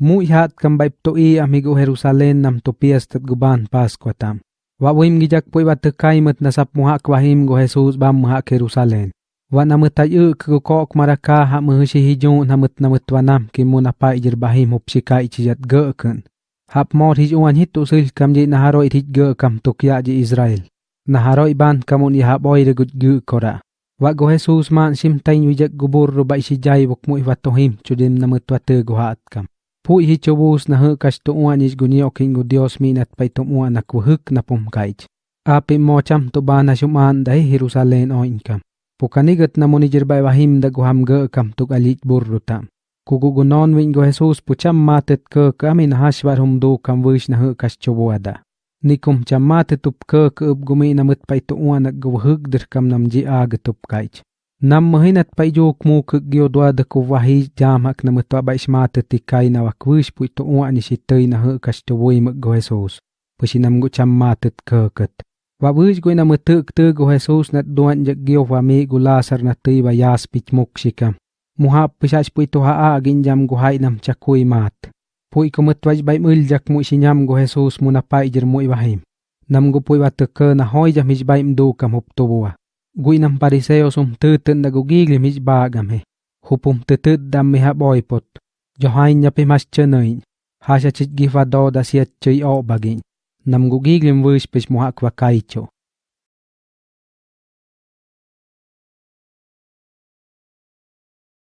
Muy hat kam to i amigo Jerusalén nam to piestat guban Pascua tam. Wa wim gijak pui wa tekaimet nasap muha kwahim go Jesus bam muha Jerusalén. Wa namut ay kukok maraka ha muhishi hijun namut namut wanam ki muna pa ijir bahim hupshika ichijat gøkun. Hap mor hijuan uan hitu sil kam ji naharo hij gö kam tukya ji Israel. Naharo iban kamun iha boy regut gut kora. Wa go Jesus man sim tain wijak gubur ro bai si jai bok mu iwatohim chudim namut wate go hat kam. Pu hi chobus na hu kas tu ua nij guni okin gu Dios mi nat pai tu ua na kuhuk na pum kaich. Api mo cham tu ba na shuman dai Jerusalem o inkam. Pukanigat na muni jirbai wahim da guham ge kam tu galit burruta. Kugugunon wing go Jesus pucham matet ke kamin hashwar hum do kam wish na hu kas chobu ada. Nikum cham matet tup ke ke up gumi na mut pai tu ua na guhuk dir kam nam ji ag tup kaich. Nam mahinat pa jo kmu ke gyo dwa da ko wahi jam hak na mut bai shmate ti kai na wakwish pu ito uwa ni shitei na hu kas chobui mak go Jesus. Pushi nam go cham matet ke ket. Go na mut tuk tu go Jesus na doan jak gyo wami go lasar na tei ba yas pich muk Muha muhap pu ito haa agin jam go hai nam chakui mat. Pu iko mutwaj bai mul jak mu sinyam go Jesus muna pa jer mu iwahim. Nam go pu iwa ke na hoi jam hij bai mdu kam hup to guinam pariseos um tuten da gugigli mis bagame. Hupum tutud dam miha boipot. Johain nyapi mas chenain. Hasha chit gifado da siya chay o bagin. Nam gugiglim vispis muha kwa kaicho.